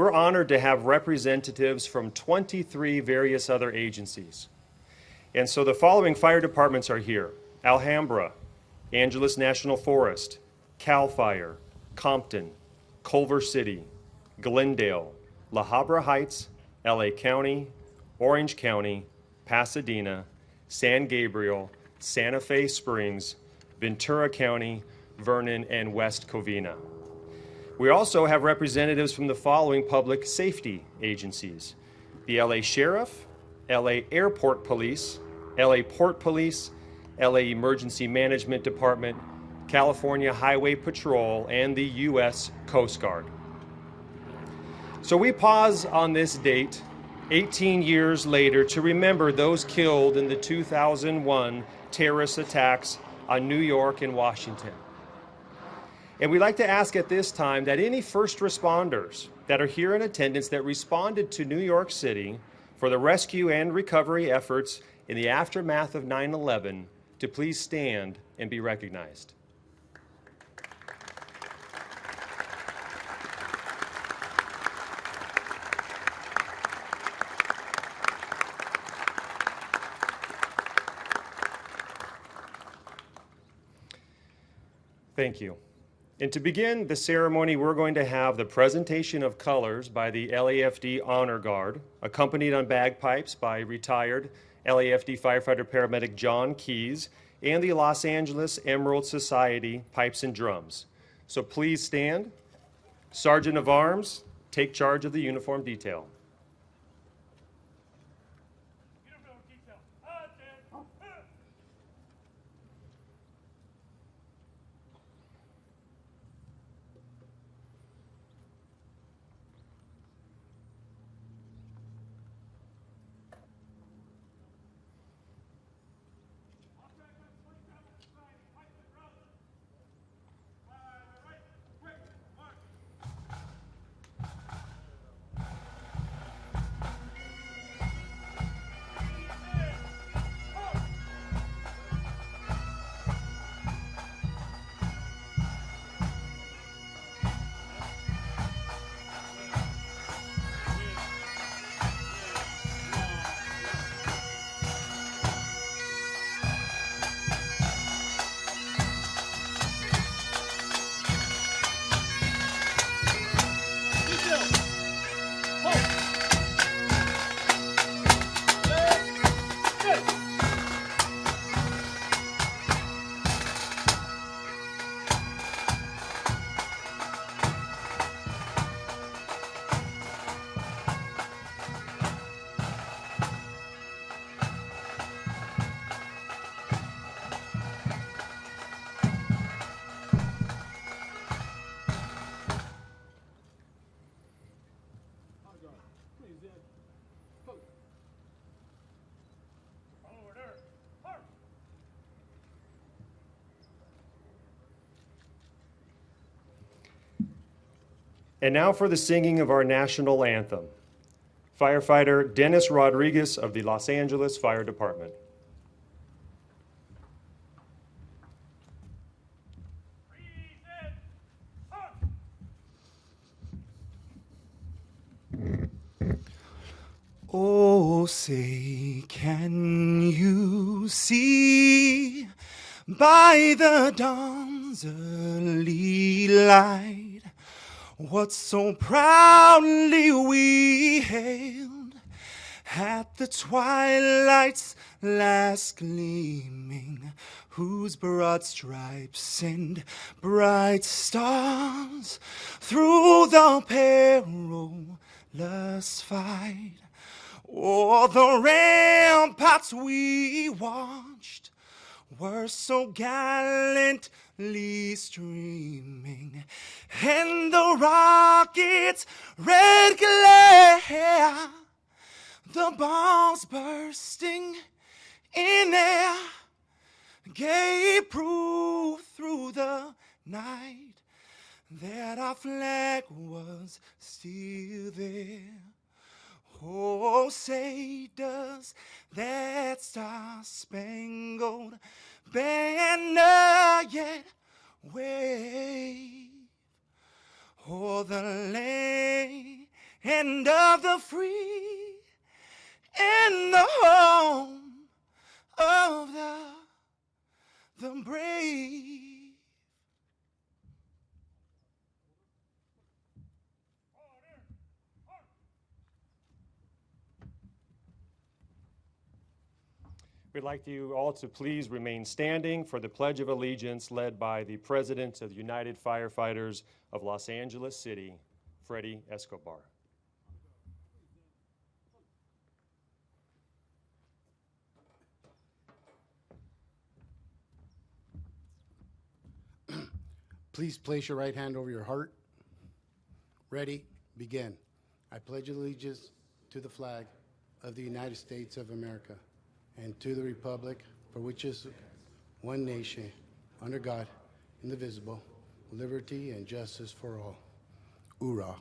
we're honored to have representatives from 23 various other agencies. And so the following fire departments are here. Alhambra, Angeles National Forest, CAL FIRE, Compton, Culver City, Glendale, La Habra Heights, LA County, Orange County, Pasadena, San Gabriel, Santa Fe Springs, Ventura County, Vernon, and West Covina. We also have representatives from the following public safety agencies the LA Sheriff, LA Airport Police, LA Port Police, LA Emergency Management Department, California Highway Patrol, and the U.S. Coast Guard. So we pause on this date 18 years later to remember those killed in the 2001 terrorist attacks on New York and Washington. And we'd like to ask at this time that any first responders that are here in attendance that responded to New York City for the rescue and recovery efforts in the aftermath of 9 11 to please stand and be recognized. Thank you. And to begin the ceremony, we're going to have the presentation of colors by the LAFD Honor Guard, accompanied on bagpipes by retired LAFD firefighter paramedic John Keys and the Los Angeles Emerald Society Pipes and Drums. So please stand. Sergeant of Arms, take charge of the uniform detail. And now for the singing of our national anthem. Firefighter Dennis Rodriguez of the Los Angeles Fire Department. Oh, say, can you see by the dawn's early light what so proudly we hailed at the twilight's last gleaming, whose broad stripes and bright stars through the perilous fight. O'er the ramparts we watched were so gallantly streaming, and the rocket's red glare, the bombs bursting in air, gave proof through the night that our flag was still there. Oh, say does that star-spangled banner yet wave o'er the land and of the free and the home of the, the brave. We'd like you all to please remain standing for the Pledge of Allegiance led by the President of the United Firefighters of Los Angeles City, Freddie Escobar. Please place your right hand over your heart. Ready? Begin. I pledge allegiance to the flag of the United States of America and to the republic for which is one nation, under God, indivisible, liberty and justice for all. Hoorah.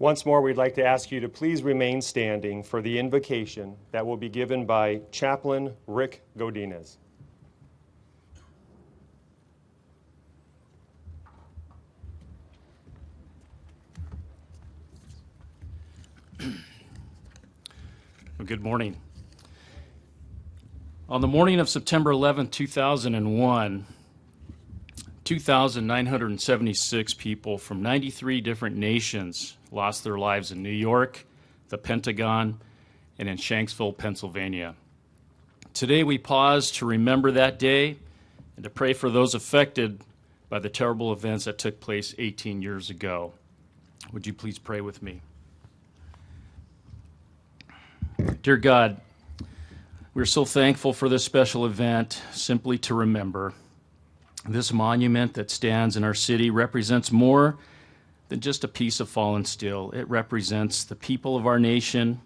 Once more, we'd like to ask you to please remain standing for the invocation that will be given by Chaplain Rick Godinez. Good morning. On the morning of September 11, 2001, 2,976 people from 93 different nations lost their lives in New York, the Pentagon, and in Shanksville, Pennsylvania. Today, we pause to remember that day and to pray for those affected by the terrible events that took place 18 years ago. Would you please pray with me? Dear God, we're so thankful for this special event, simply to remember. This monument that stands in our city represents more than just a piece of fallen steel. It represents the people of our nation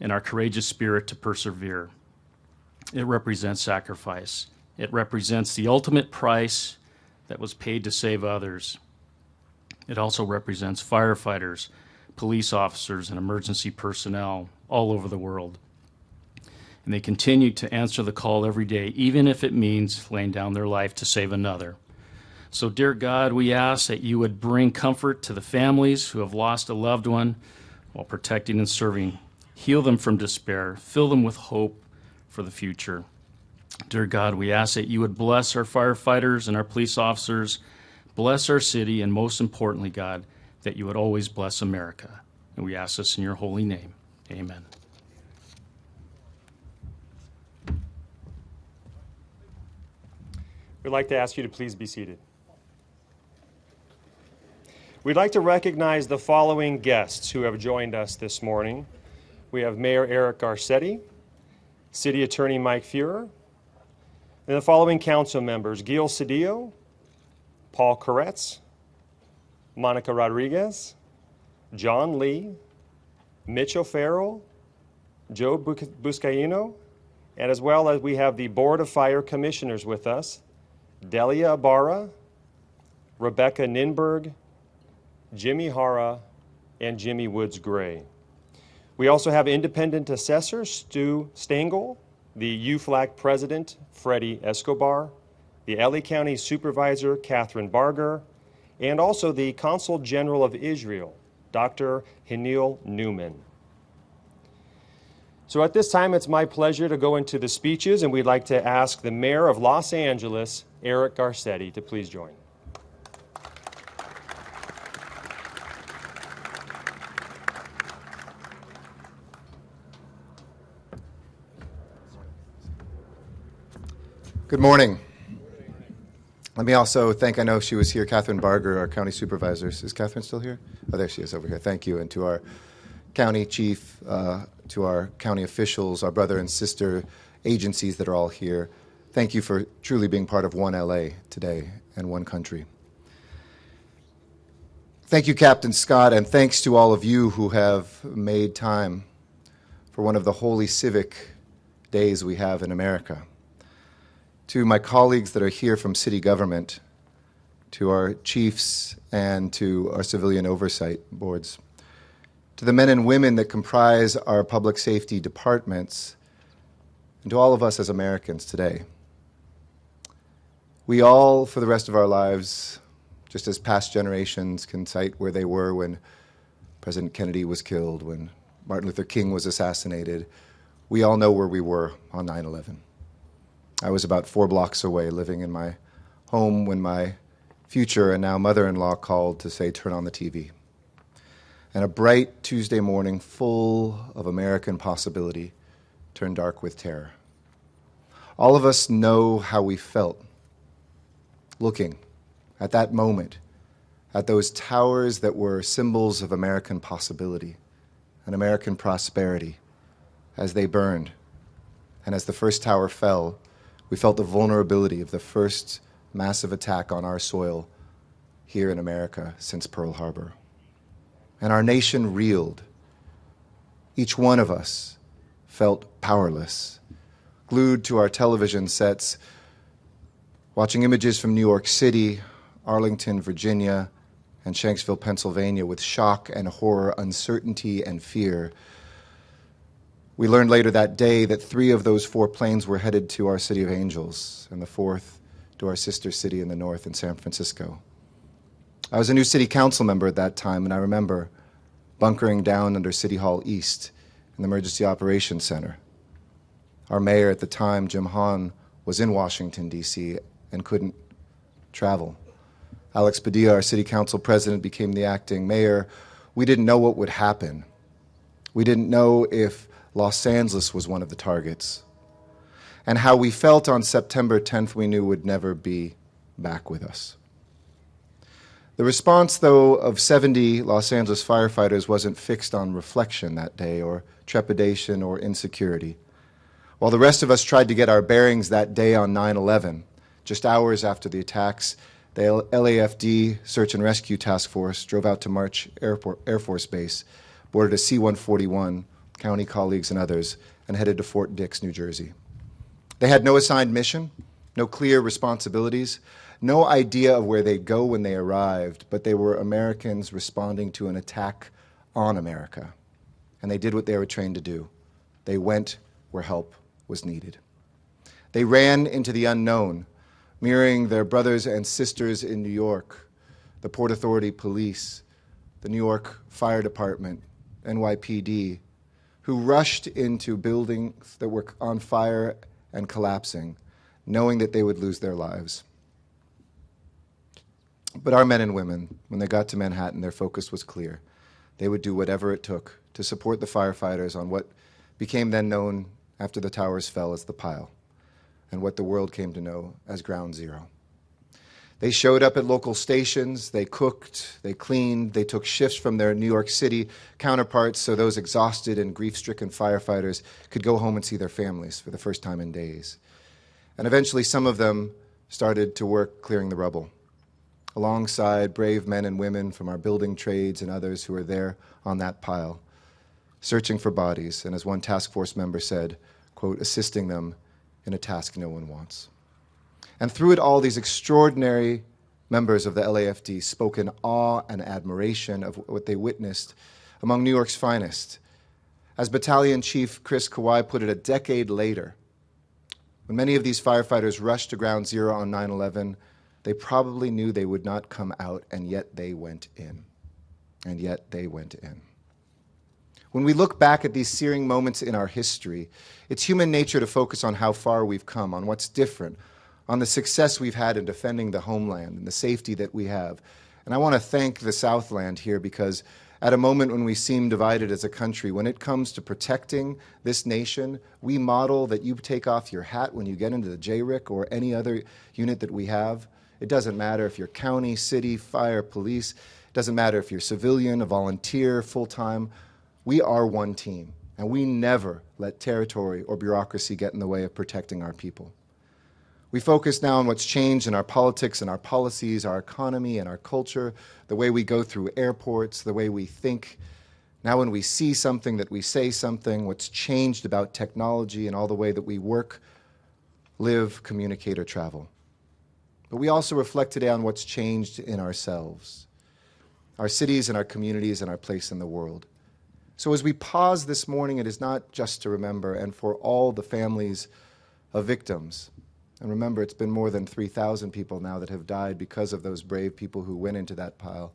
and our courageous spirit to persevere. It represents sacrifice. It represents the ultimate price that was paid to save others. It also represents firefighters, police officers, and emergency personnel all over the world. And they continue to answer the call every day, even if it means laying down their life to save another. So, dear God, we ask that you would bring comfort to the families who have lost a loved one while protecting and serving. Heal them from despair, fill them with hope for the future. Dear God, we ask that you would bless our firefighters and our police officers, bless our city, and most importantly, God, that you would always bless America. And we ask this in your holy name. Amen. We'd like to ask you to please be seated. We'd like to recognize the following guests who have joined us this morning. We have Mayor Eric Garcetti, City Attorney Mike Feuer, and the following council members Gil Cedillo, Paul Koretz, Monica Rodriguez, John Lee, Mitch O'Farrell, Joe Buscaino, and as well as we have the Board of Fire Commissioners with us, Delia Ibarra, Rebecca Ninburg, Jimmy Hara, and Jimmie Woods-Gray. We also have independent assessor Stu Stengel, the UFLAC president Freddie Escobar, the LA County supervisor Kathryn Barger, and also the consul general of Israel, Dr. Hanil Newman. So at this time, it's my pleasure to go into the speeches, and we'd like to ask the Mayor of Los Angeles, Eric Garcetti, to please join. Good morning. Let me also thank, I know she was here, Kathryn Barger, our county supervisor. Is Kathryn still here? Oh, there she is over here. Thank you. And to our county chief, uh, to our county officials, our brother and sister agencies that are all here. Thank you for truly being part of One LA today and One Country. Thank you, Captain Scott, and thanks to all of you who have made time for one of the holy civic days we have in America to my colleagues that are here from city government, to our chiefs, and to our civilian oversight boards, to the men and women that comprise our public safety departments, and to all of us as Americans today. We all, for the rest of our lives, just as past generations can cite where they were when President Kennedy was killed, when Martin Luther King was assassinated, we all know where we were on 9 11. I was about four blocks away, living in my home when my future and now mother in law called to say, Turn on the TV. And a bright Tuesday morning, full of American possibility, turned dark with terror. All of us know how we felt looking at that moment at those towers that were symbols of American possibility and American prosperity as they burned. And as the first tower fell, we felt the vulnerability of the first massive attack on our soil here in America since Pearl Harbor. And our nation reeled. Each one of us felt powerless, glued to our television sets, watching images from New York City, Arlington, Virginia, and Shanksville, Pennsylvania, with shock and horror, uncertainty and fear we learned later that day that three of those four planes were headed to our city of Angels, and the fourth to our sister city in the north in San Francisco. I was a new city council member at that time, and I remember bunkering down under City Hall East in the Emergency Operations Center. Our mayor at the time, Jim Hahn, was in Washington, D.C., and couldn't travel. Alex Padilla, our city council president, became the acting mayor. We didn't know what would happen. We didn't know if Los Angeles was one of the targets. And how we felt on September 10th, we knew would never be back with us. The response, though, of 70 Los Angeles firefighters wasn't fixed on reflection that day, or trepidation, or insecurity. While the rest of us tried to get our bearings that day on 9 11, just hours after the attacks, the LAFD Search and Rescue Task Force drove out to March Airport, Air Force Base, boarded a C 141, county colleagues, and others, and headed to Fort Dix, New Jersey. They had no assigned mission, no clear responsibilities, no idea of where they'd go when they arrived, but they were Americans responding to an attack on America. And they did what they were trained to do they went where help was needed. They ran into the unknown, mirroring their brothers and sisters in New York, the Port Authority Police, the New York Fire Department, NYPD, who rushed into buildings that were on fire and collapsing, knowing that they would lose their lives. But our men and women, when they got to Manhattan, their focus was clear. They would do whatever it took to support the firefighters on what became then known after the towers fell as the pile, and what the world came to know as Ground Zero. They showed up at local stations, they cooked, they cleaned, they took shifts from their New York City counterparts so those exhausted and grief stricken firefighters could go home and see their families for the first time in days. And eventually, some of them started to work clearing the rubble, alongside brave men and women from our building trades and others who were there on that pile, searching for bodies, and as one task force member said, quote, assisting them in a task no one wants. And through it all, these extraordinary members of the LAFD spoke in awe and admiration of what they witnessed among New York's finest. As Battalion Chief Chris Kawai put it a decade later, when many of these firefighters rushed to Ground Zero on 9 11, they probably knew they would not come out, and yet they went in. And yet they went in. When we look back at these searing moments in our history, it's human nature to focus on how far we've come, on what's different, on the success we've had in defending the homeland and the safety that we have. And I want to thank the Southland here because At a moment when we seem divided as a country, when it comes to protecting this nation, we model that you take off your hat when you get into the JRIC or any other unit that we have. It doesn't matter if you're county, city, fire, police. It doesn't matter if you're civilian, a volunteer, full time. We are one team, and we never let territory or bureaucracy get in the way of protecting our people. We focus now on what's changed in our politics and our policies, our economy and our culture, the way we go through airports, the way we think. Now, when we see something, that we say something, what's changed about technology and all the way that we work, live, communicate, or travel. But we also reflect today on what's changed in ourselves, our cities and our communities and our place in the world. So, as we pause this morning, it is not just to remember and for all the families of victims and remember, it's been more than 3,000 people now that have died because of those brave people who went into that pile,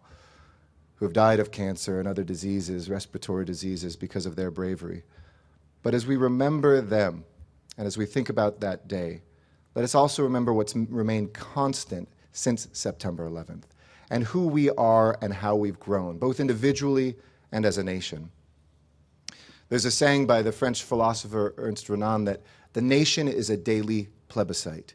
who have died of cancer and other diseases, respiratory diseases, because of their bravery. But as we remember them, and as we think about that day, let us also remember what's remained constant since September 11th, and who we are and how we've grown, both individually and as a nation. There's a saying by the French philosopher Ernest Renan that the nation is a daily plebiscite.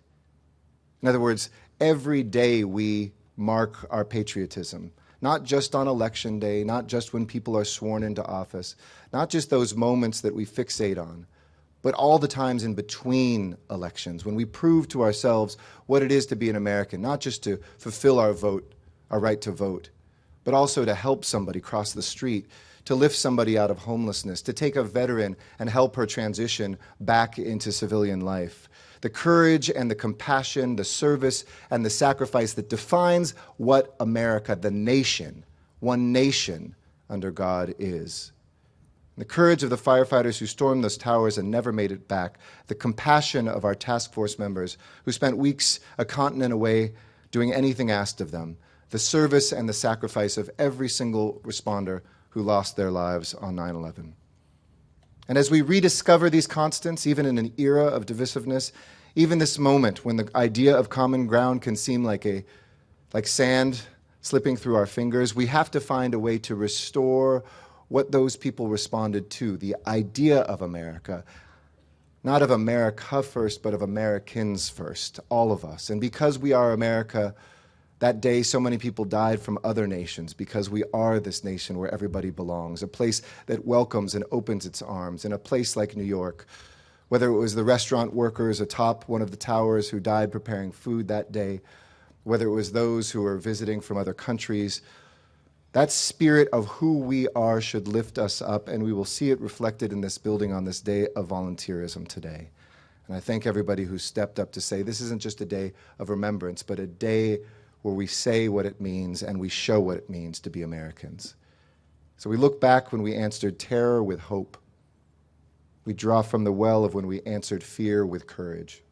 In other words, every day we mark our patriotism, not just on election day, not just when people are sworn into office, not just those moments that we fixate on, but all the times in between elections when we prove to ourselves what it is to be an American, not just to fulfill our vote, our right to vote, but also to help somebody cross the street, to lift somebody out of homelessness, to take a veteran and help her transition back into civilian life. The courage and the compassion, the service and the sacrifice that defines what America, the nation, one nation under God is. The courage of the firefighters who stormed those towers and never made it back. The compassion of our task force members who spent weeks a continent away doing anything asked of them. The service and the sacrifice of every single responder who lost their lives on 9 11. And as we rediscover these constants, even in an era of divisiveness, even this moment when the idea of common ground can seem like, a, like sand slipping through our fingers, we have to find a way to restore what those people responded to the idea of America, not of America first, but of Americans first, all of us. And because we are America, that day, so many people died from other nations because we are this nation where everybody belongs, a place that welcomes and opens its arms, in a place like New York. Whether it was the restaurant workers atop one of the towers who died preparing food that day, whether it was those who were visiting from other countries, that spirit of who we are should lift us up, and we will see it reflected in this building on this day of volunteerism today. And I thank everybody who stepped up to say this isn't just a day of remembrance, but a day where we say what it means and we show what it means to be Americans. So we look back when we answered terror with hope. We draw from the well of when we answered fear with courage.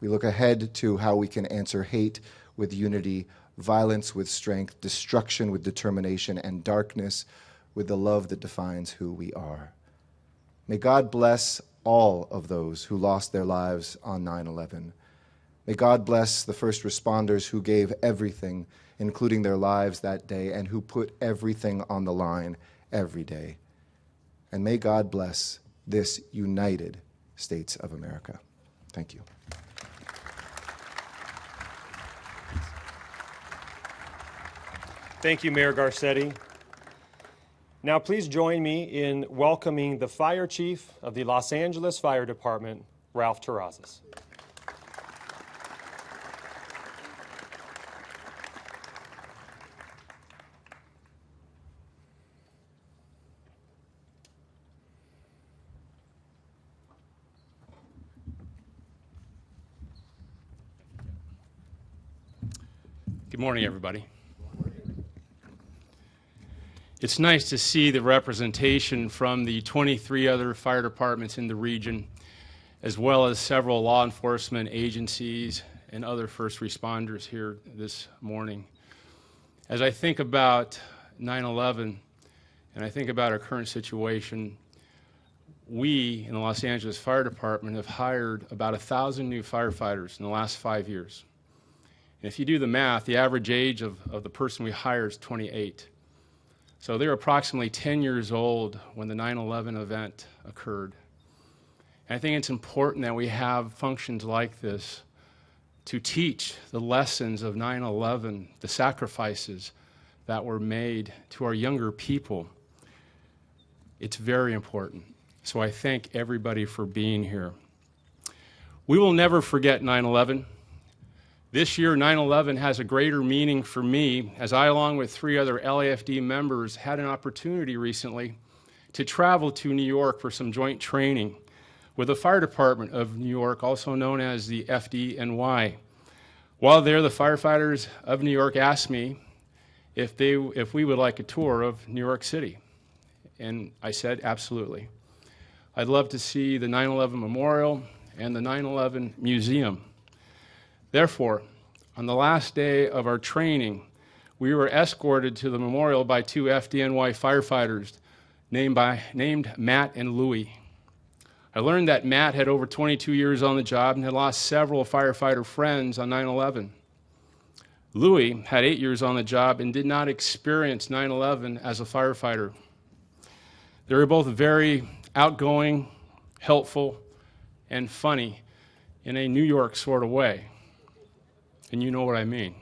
We look ahead to how we can answer hate with unity, violence with strength, destruction with determination, and darkness with the love that defines who we are. May God bless all of those who lost their lives on 9 11. May God bless the first responders who gave everything, including their lives that day, and who put everything on the line every day. And may God bless this United States of America. Thank you. Thank you, Mayor Garcetti. Now, please join me in welcoming the Fire Chief of the Los Angeles Fire Department, Ralph Terrazas. Good morning, everybody. It's nice to see the representation from the 23 other fire departments in the region, as well as several law enforcement agencies and other first responders here this morning. As I think about 9 11 and I think about our current situation, we in the Los Angeles Fire Department have hired about a thousand new firefighters in the last five years. And if you do the math, the average age of, of the person we hire is 28. So they were approximately 10 years old when the 9 11 event occurred. And I think it's important that we have functions like this to teach the lessons of 9 11, the sacrifices that were made to our younger people. It's very important. So I thank everybody for being here. We will never forget 9 11. This year, 9 11 has a greater meaning for me as I, along with three other LAFD members, had an opportunity recently to travel to New York for some joint training with the Fire Department of New York, also known as the FDNY. While there, the firefighters of New York asked me if, they, if we would like a tour of New York City. And I said, absolutely. I'd love to see the 9 11 Memorial and the 9 11 Museum. Therefore, on the last day of our training, we were escorted to the memorial by two FDNY firefighters named, by, named Matt and Louie. I learned that Matt had over 22 years on the job and had lost several firefighter friends on 9 11. Louis had eight years on the job and did not experience 9 11 as a firefighter. They were both very outgoing, helpful, and funny in a New York sort of way. And you know what I mean.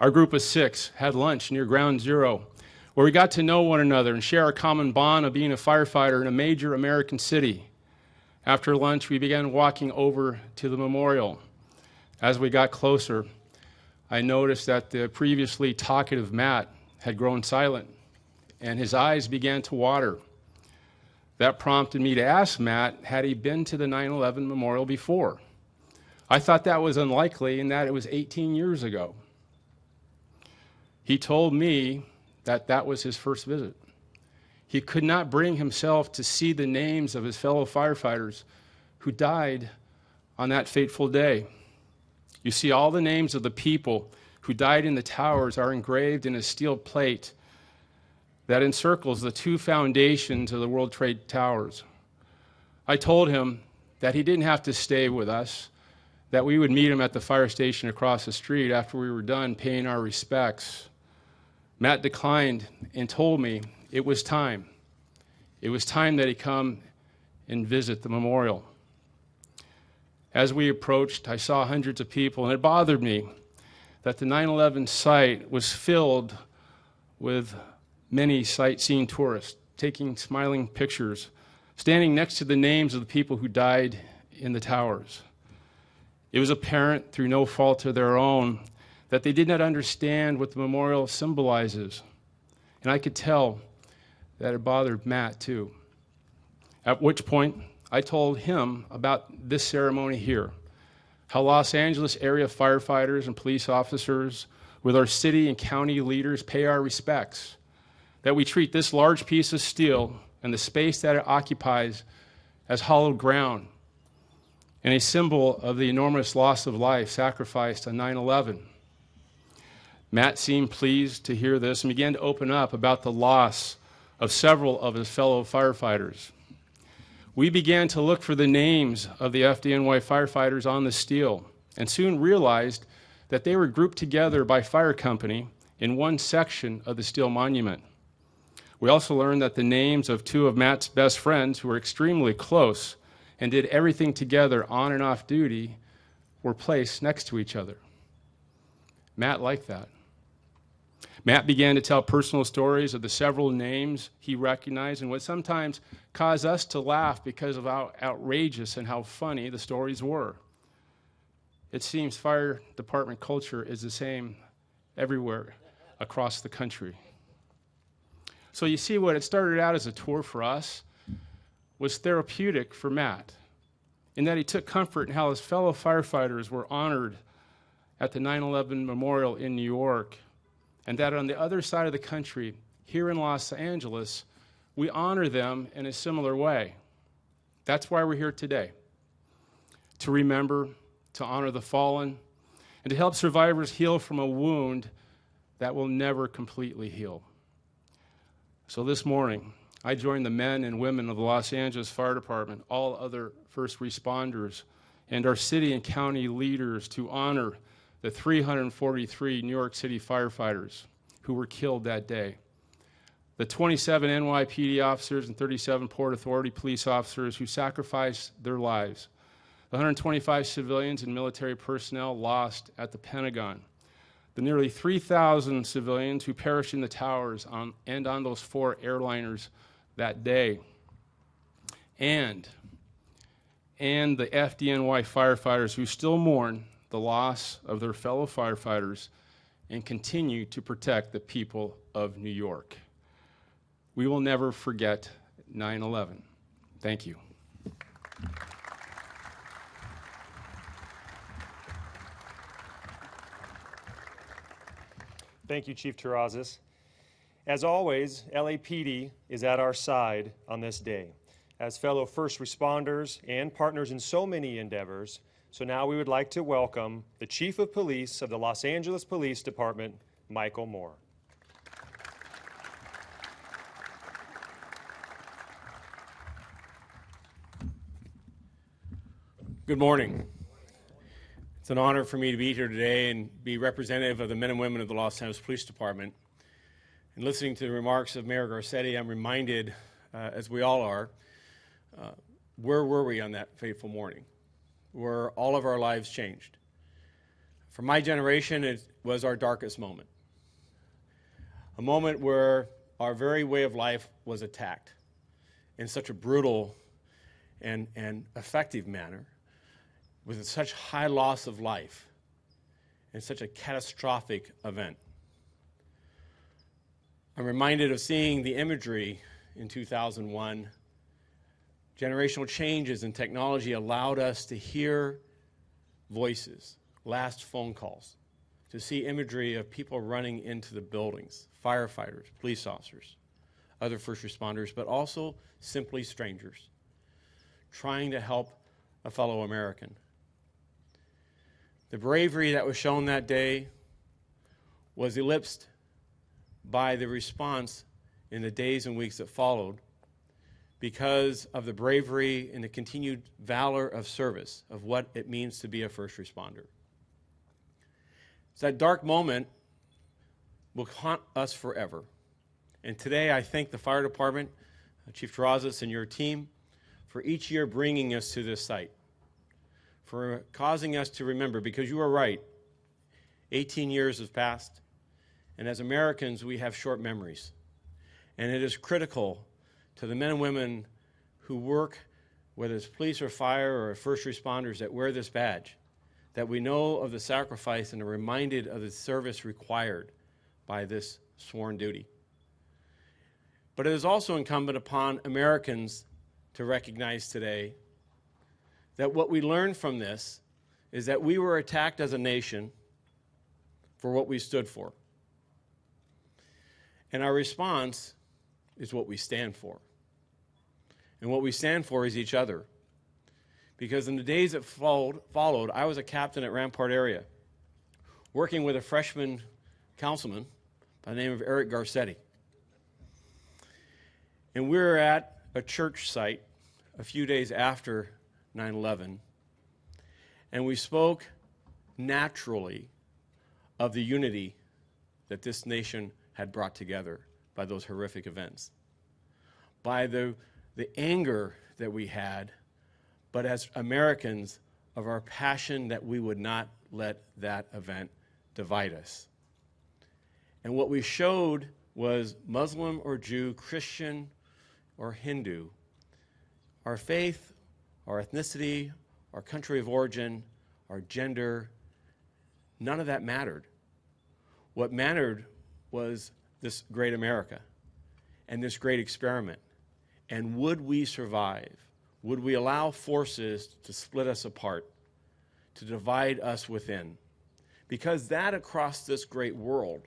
Our group of six had lunch near Ground Zero, where we got to know one another and share a common bond of being a firefighter in a major American city. After lunch, we began walking over to the memorial. As we got closer, I noticed that the previously talkative Matt had grown silent, and his eyes began to water. That prompted me to ask Matt had he been to the 9 11 memorial before. I thought that was unlikely and that it was 18 years ago. He told me that that was his first visit. He could not bring himself to see the names of his fellow firefighters who died on that fateful day. You see, all the names of the people who died in the towers are engraved in a steel plate that encircles the two foundations of the World Trade Towers. I told him that he didn't have to stay with us, that we would meet him at the fire station across the street after we were done paying our respects. Matt declined and told me it was time. It was time that he come and visit the memorial. As we approached, I saw hundreds of people, and it bothered me that the 9 11 site was filled with many sightseeing tourists taking smiling pictures, standing next to the names of the people who died in the towers. It was apparent, through no fault of their own, that they did not understand what the memorial symbolizes. And I could tell that it bothered Matt too. At which point, I told him about this ceremony here how Los Angeles area firefighters and police officers, with our city and county leaders, pay our respects. That we treat this large piece of steel and the space that it occupies as hallowed ground and a symbol of the enormous loss of life sacrificed on 9 11. Matt seemed pleased to hear this and began to open up about the loss of several of his fellow firefighters. We began to look for the names of the FDNY firefighters on the steel and soon realized that they were grouped together by fire company in one section of the steel monument. We also learned that the names of two of Matt's best friends, who were extremely close, and did everything together on and off duty were placed next to each other. Matt liked that. Matt began to tell personal stories of the several names he recognized and would sometimes cause us to laugh because of how outrageous and how funny the stories were. It seems fire department culture is the same everywhere across the country. So you see what it started out as a tour for us was therapeutic for Matt in that he took comfort in how his fellow firefighters were honored at the 9 11 memorial in New York, and that on the other side of the country, here in Los Angeles, we honor them in a similar way. That's why we're here today to remember, to honor the fallen, and to help survivors heal from a wound that will never completely heal. So this morning, I joined the men and women of the Los Angeles Fire Department, all other first responders, and our city and county leaders to honor the 343 New York City firefighters who were killed that day. The 27 NYPD officers and 37 Port Authority police officers who sacrificed their lives. The 125 civilians and military personnel lost at the Pentagon. The nearly 3,000 civilians who perished in the towers on, and on those four airliners that day. And and the FDNY firefighters who still mourn the loss of their fellow firefighters and continue to protect the people of New York. We will never forget 9 11. Thank you. Thank you, Chief Terrazas. As always, LAPD is at our side on this day as fellow first responders and partners in so many endeavors. So now we would like to welcome the Chief of Police of the Los Angeles Police Department, Michel Moore. Good morning. It's an honor for me to be here today and be representative of the men and women of the Los Angeles Police Department. And listening to the remarks of Mayor Garcetti, I'm reminded, uh, as we all are, uh, where were we on that fateful morning? Where all of our lives changed. For my generation, it was our darkest moment. A moment where our very way of life was attacked in such a brutal and, and effective manner with such high loss of life and such a catastrophic event. I'm reminded of seeing the imagery in 2001. Generational changes in technology allowed us to hear voices, last phone calls, to see imagery of people running into the buildings, firefighters, police officers, other first responders, but also simply strangers, trying to help a fellow American. The bravery that was shown that day was eclipsed by the response in the days and weeks that followed because of the bravery and the continued valor of service of what it means to be a first responder. So that dark moment will haunt us forever. And today I thank the fire department, Chief Terrazas, and your team for each year bringing us to this site for causing us to remember, because you are right. 18 years have passed, and as Americans, we have short memories. And it is critical to the men and women who work, whether it's police or fire or first responders, that wear this badge, that we know of the sacrifice and are reminded of the service required by this sworn duty. But it is also incumbent upon Americans to recognize today that what we learned from this is that we were attacked as a nation for what we stood for. And our response is what we stand for. And what we stand for is each other. Because in the days that followed, followed I was a captain at Rampart area, working with a freshman councilman by the name of Eric Garcetti. And we were at a church site a few days after 9 11. And we spoke naturally of the unity that this nation had brought together by those horrific events, by the, the anger that we had, but as Americans, of our passion that we would not let that event divide us. And what we showed was Muslim or Jew, Christian or Hindu, our faith our ethnicity, our country of origin, our gender, none of that mattered. What mattered was this great America and this great experiment. And would we survive? Would we allow forces to split us apart, to divide us within? Because that across this great world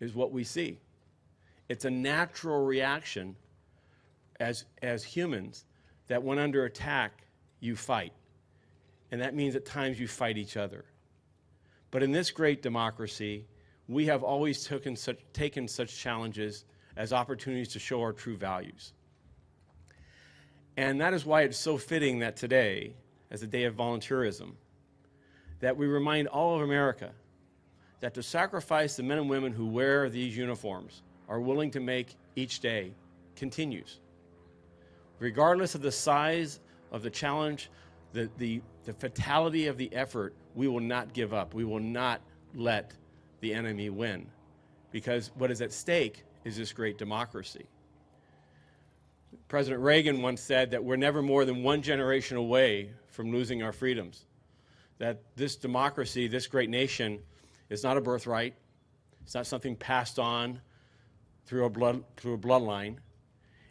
is what we see. It's a natural reaction as, as humans that when under attack, you fight. And that means at times you fight each other. But in this great democracy, we have always taken such, taken such challenges as opportunities to show our true values. And that is why it's so fitting that today, as a day of volunteerism, that we remind all of America that the sacrifice the men and women who wear these uniforms are willing to make each day continues. Regardless of the size of the challenge, the, the, the fatality of the effort, we will not give up. We will not let the enemy win. Because what is at stake is this great democracy. President Reagan once said that we're never more than one generation away from losing our freedoms. That this democracy, this great nation, is not a birthright. It's not something passed on through a, blood, through a bloodline.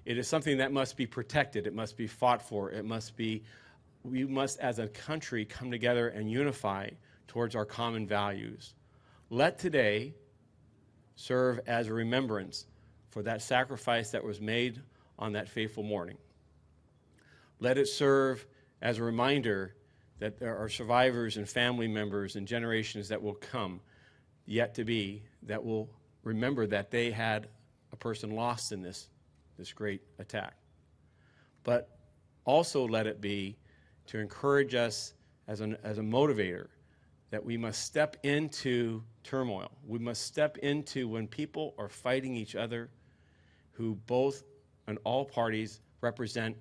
It is something that must be protected. It must be fought for. It must be, we must as a country come together and unify towards our common values. Let today serve as a remembrance for that sacrifice that was made on that fateful morning. Let it serve as a reminder that there are survivors and family members and generations that will come yet to be that will remember that they had a person lost in this, this great attack. But also let it be to encourage us as, an, as a motivator that we must step into turmoil. We must step into when people are fighting each other who both and all parties represent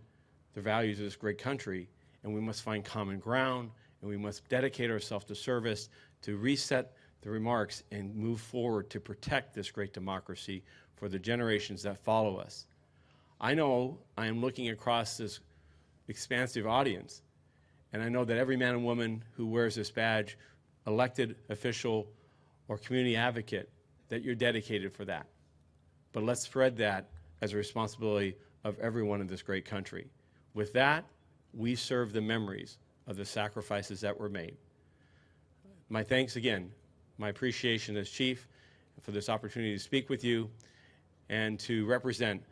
the values of this great country, and we must find common ground, and we must dedicate ourselves to service to reset the remarks and move forward to protect this great democracy for the generations that follow us. I know I am looking across this expansive audience, and I know that every man and woman who wears this badge, elected official or community advocate, that you're dedicated for that. But let's spread that as a responsibility of everyone in this great country. With that, we serve the memories of the sacrifices that were made. My thanks again, my appreciation as chief for this opportunity to speak with you and to represent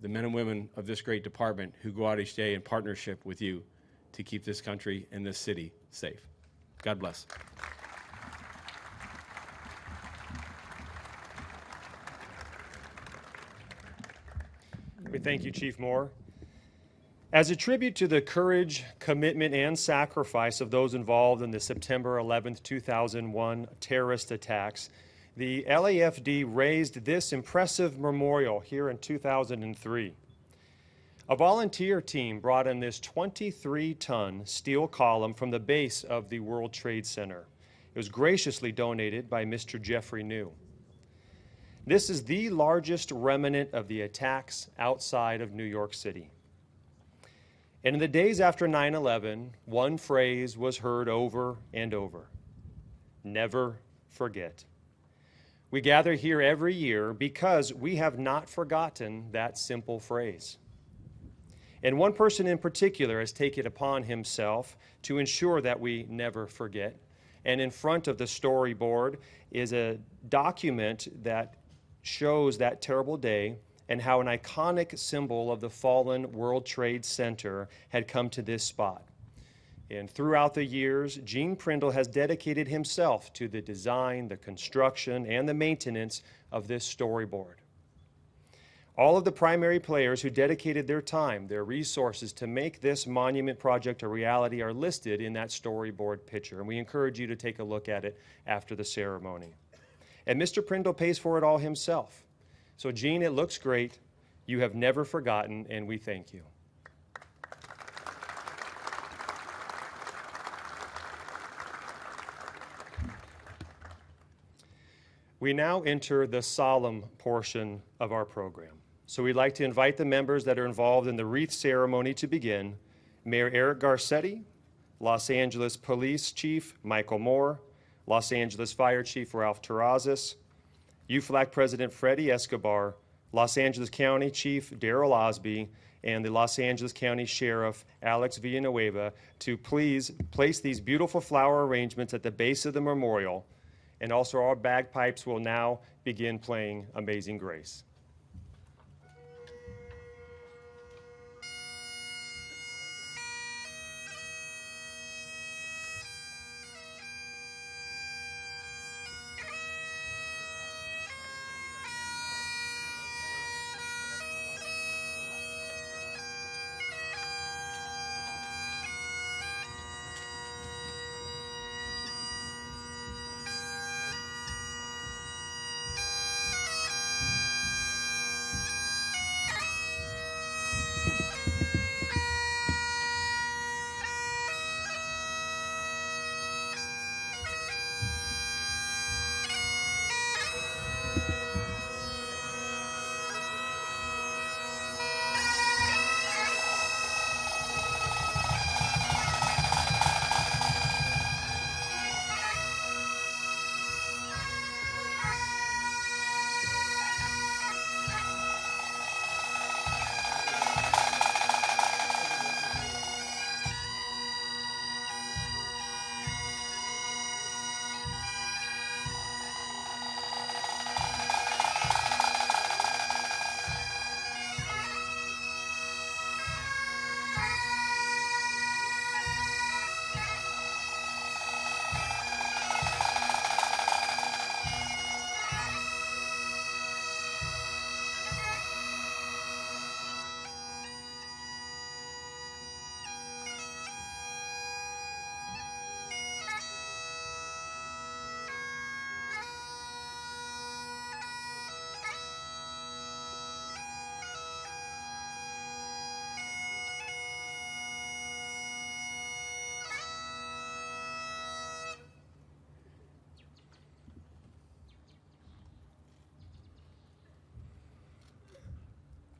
the men and women of this great department who go out each day in partnership with you to keep this country and this city safe. God bless. We thank you, Chief Moore. As a tribute to the courage, commitment, and sacrifice of those involved in the September 11, 2001 terrorist attacks, the LAFD raised this impressive memorial here in 2003. A volunteer team brought in this 23 ton steel column from the base of the World Trade Center. It was graciously donated by Mr. Jeffrey New. This is the largest remnant of the attacks outside of New York City. And in the days after 9 11, one phrase was heard over and over never forget. We gather here every year because we have not forgotten that simple phrase. And one person in particular has taken it upon himself to ensure that we never forget. And in front of the storyboard is a document that shows that terrible day and how an iconic symbol of the fallen World Trade Center had come to this spot. And throughout the years, Gene Prindle has dedicated himself to the design, the construction, and the maintenance of this storyboard. All of the primary players who dedicated their time, their resources to make this monument project a reality are listed in that storyboard picture, and we encourage you to take a look at it after the ceremony. And Mr. Prindle pays for it all himself. So, Gene, it looks great. You have never forgotten, and we thank you. We now enter the solemn portion of our program. So we'd like to invite the members that are involved in the wreath ceremony to begin. Mayor Eric Garcetti, Los Angeles Police Chief Michel Moore, Los Angeles Fire Chief Ralph Terrazas, UFLAC President Freddie Escobar, Los Angeles County Chief Daryl Osby, and the Los Angeles County Sheriff Alex Villanueva to please place these beautiful flower arrangements at the base of the memorial. And also, our bagpipes will now begin playing Amazing Grace.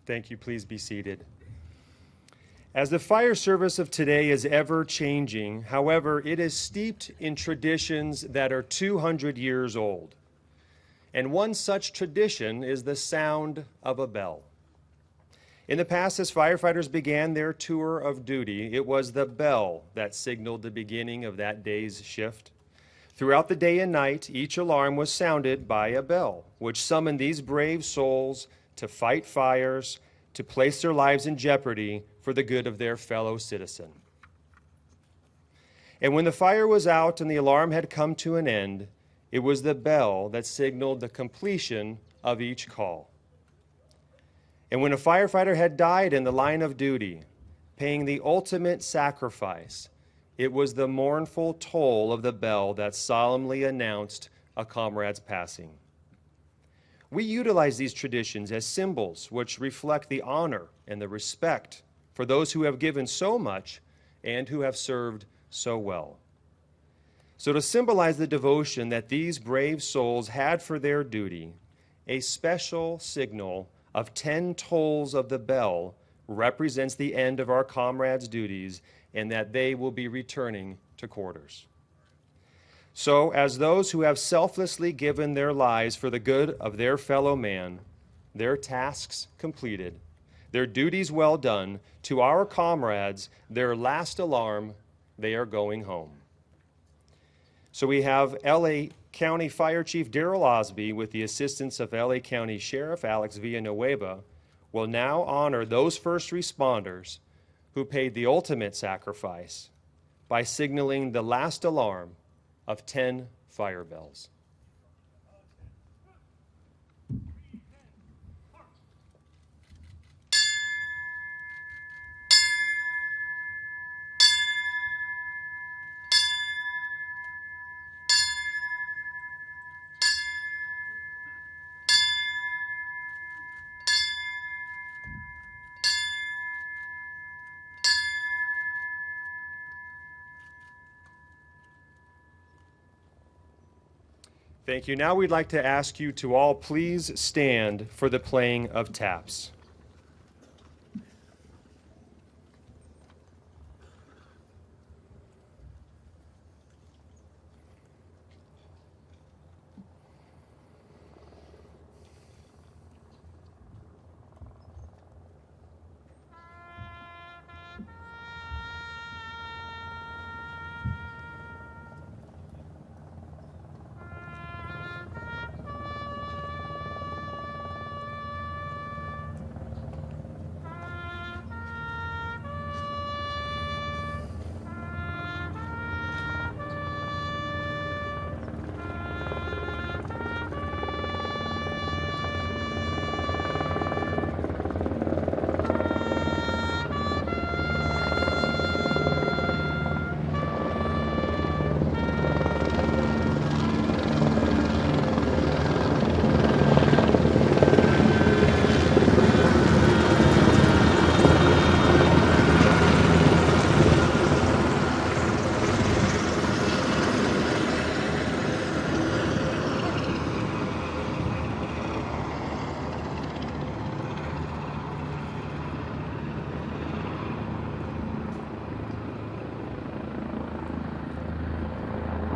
Thank you. Please be seated. As the fire service of today is ever changing, however, it is steeped in traditions that are 200 years old. And one such tradition is the sound of a bell. In the past, as firefighters began their tour of duty, it was the bell that signaled the beginning of that day's shift. Throughout the day and night, each alarm was sounded by a bell, which summoned these brave souls to fight fires, to place their lives in jeopardy for the good of their fellow citizen. And when the fire was out and the alarm had come to an end, it was the bell that signaled the completion of each call. And when a firefighter had died in the line of duty, paying the ultimate sacrifice, it was the mournful toll of the bell that solemnly announced a comrade's passing. We utilize these traditions as symbols which reflect the honor and the respect for those who have given so much and who have served so well. So, to symbolize the devotion that these brave souls had for their duty, a special signal of 10 tolls of the bell represents the end of our comrades' duties and that they will be returning to quarters. So, as those who have selflessly given their lives for the good of their fellow man, their tasks completed, their duties well done, to our comrades, their last alarm, they are going home. So we have LA County Fire Chief Daryl Osby, with the assistance of LA County Sheriff Alex Villanueva, will now honor those first responders who paid the ultimate sacrifice by signaling the last alarm of 10 fire bells. Thank you. Now we'd like to ask you to all please stand for the playing of taps.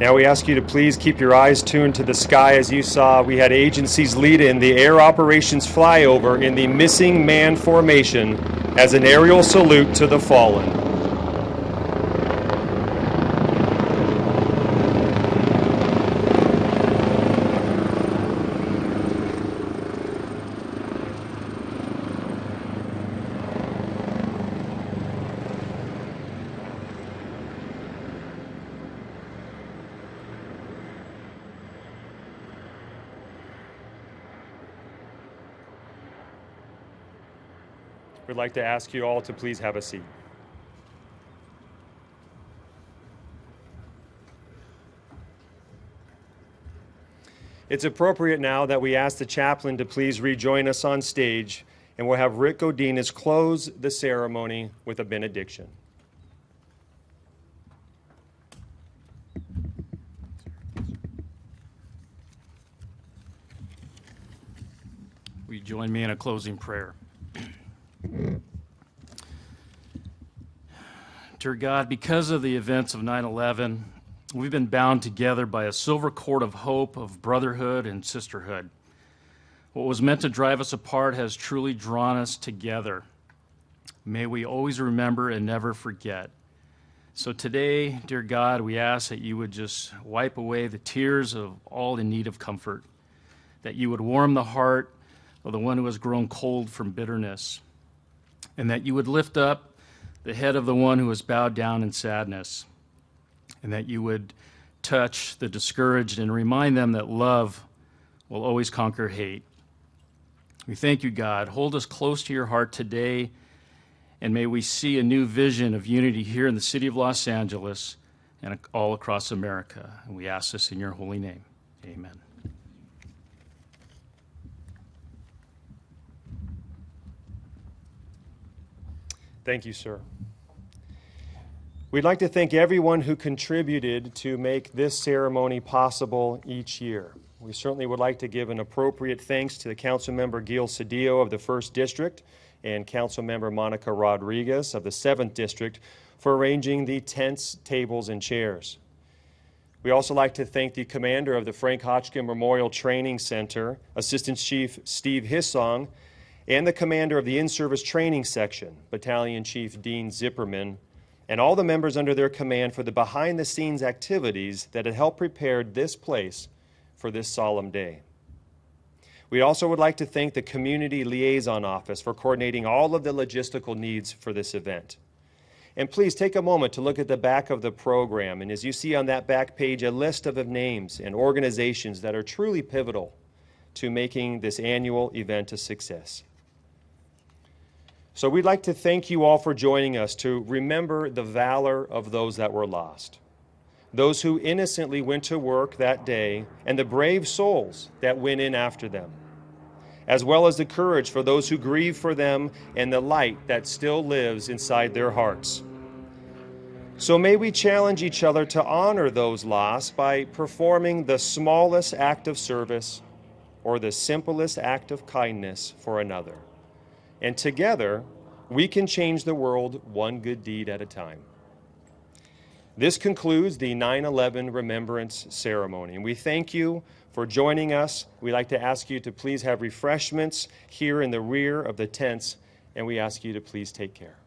Now we ask you to please keep your eyes tuned to the sky as you saw we had agencies lead in the air operations flyover in the missing man formation as an aerial salute to the fallen. We'd like to ask you all to please have a seat. It's appropriate now that we ask the chaplain to please rejoin us on stage, and we'll have Rick Godinez close the ceremony with a benediction. Will you join me in a closing prayer? Dear God, because of the events of 9 11, we've been bound together by a silver cord of hope, of brotherhood and sisterhood. What was meant to drive us apart has truly drawn us together. May we always remember and never forget. So today, dear God, we ask that you would just wipe away the tears of all in need of comfort, that you would warm the heart of the one who has grown cold from bitterness and that you would lift up the head of the one who has bowed down in sadness, and that you would touch the discouraged and remind them that love will always conquer hate. We thank you, God. Hold us close to your heart today and may we see a new vision of unity here in the city of Los Angeles and all across America. And we ask this in your holy name. Amen. Thank you, sir. We'd like to thank everyone who contributed to make this ceremony possible each year. We certainly would like to give an appropriate thanks to the council member Gil Cedillo of the 1st District and Councilmember Monica Rodriguez of the 7th District for arranging the tents, tables, and chairs. We also like to thank the commander of the Frank Hotchkin Memorial Training Center, Assistant Chief Steve Hissong, and the commander of the In-Service Training Section, Battalion Chief Dean Zipperman, and all the members under their command for the behind-the-scenes activities that had helped prepare this place for this solemn day. We also would like to thank the Community Liaison Office for coordinating all of the logistical needs for this event. And please take a moment to look at the back of the program. And as you see on that back page, a list of names and organizations that are truly pivotal to making this annual event a success. So we'd like to thank you all for joining us to remember the valor of those that were lost, those who innocently went to work that day, and the brave souls that went in after them, as well as the courage for those who grieve for them and the light that still lives inside their hearts. So may we challenge each other to honor those lost by performing the smallest act of service or the simplest act of kindness for another. And together, we can change the world one good deed at a time. This concludes the 9 11 Remembrance Ceremony. And we thank you for joining us. We'd like to ask you to please have refreshments here in the rear of the tents, and we ask you to please take care.